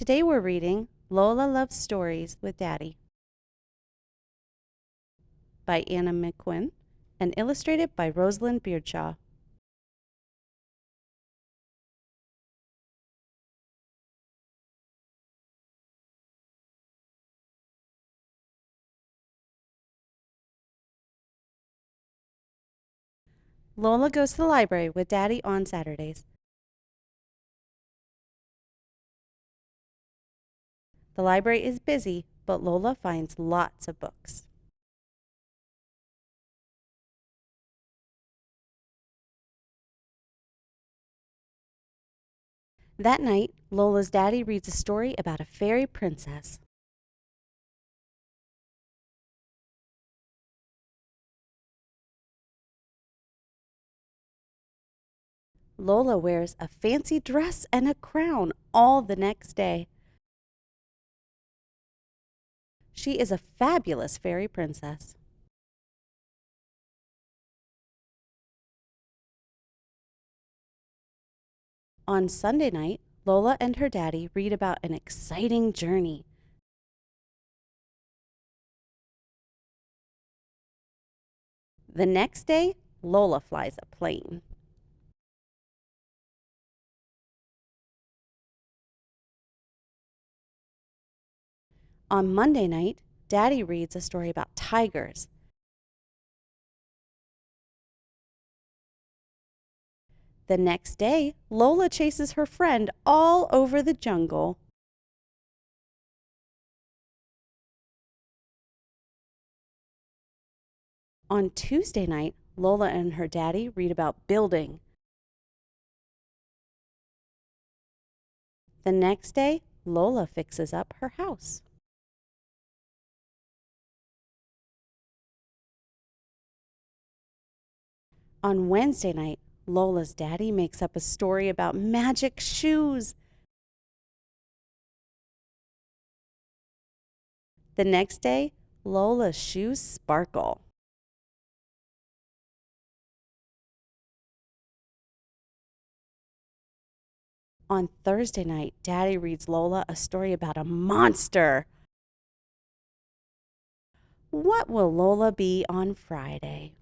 Today we're reading Lola Loves Stories with Daddy by Anna McQuinn and illustrated by Rosalind Beardshaw. Lola goes to the library with Daddy on Saturdays. The library is busy, but Lola finds lots of books. That night, Lola's daddy reads a story about a fairy princess. Lola wears a fancy dress and a crown all the next day. She is a fabulous fairy princess. On Sunday night, Lola and her daddy read about an exciting journey. The next day, Lola flies a plane. On Monday night, Daddy reads a story about tigers. The next day, Lola chases her friend all over the jungle. On Tuesday night, Lola and her daddy read about building. The next day, Lola fixes up her house. On Wednesday night, Lola's daddy makes up a story about magic shoes. The next day, Lola's shoes sparkle. On Thursday night, Daddy reads Lola a story about a monster. What will Lola be on Friday?